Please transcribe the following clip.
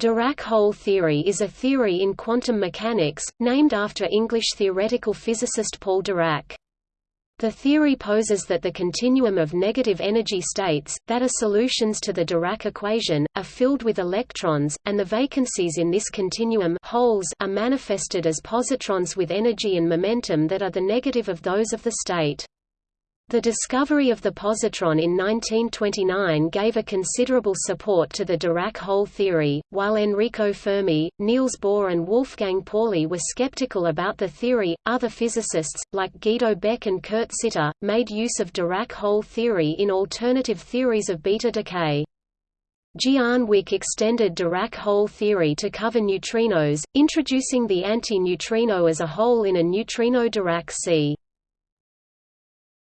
Dirac hole theory is a theory in quantum mechanics, named after English theoretical physicist Paul Dirac. The theory poses that the continuum of negative energy states, that are solutions to the Dirac equation, are filled with electrons, and the vacancies in this continuum holes are manifested as positrons with energy and momentum that are the negative of those of the state. The discovery of the positron in 1929 gave a considerable support to the Dirac hole theory, while Enrico Fermi, Niels Bohr and Wolfgang Pauli were skeptical about the theory. Other physicists, like Guido Beck and Kurt Sitte, made use of Dirac hole theory in alternative theories of beta decay. Gian Wick extended Dirac hole theory to cover neutrinos, introducing the anti-neutrino as a hole in a neutrino Dirac sea.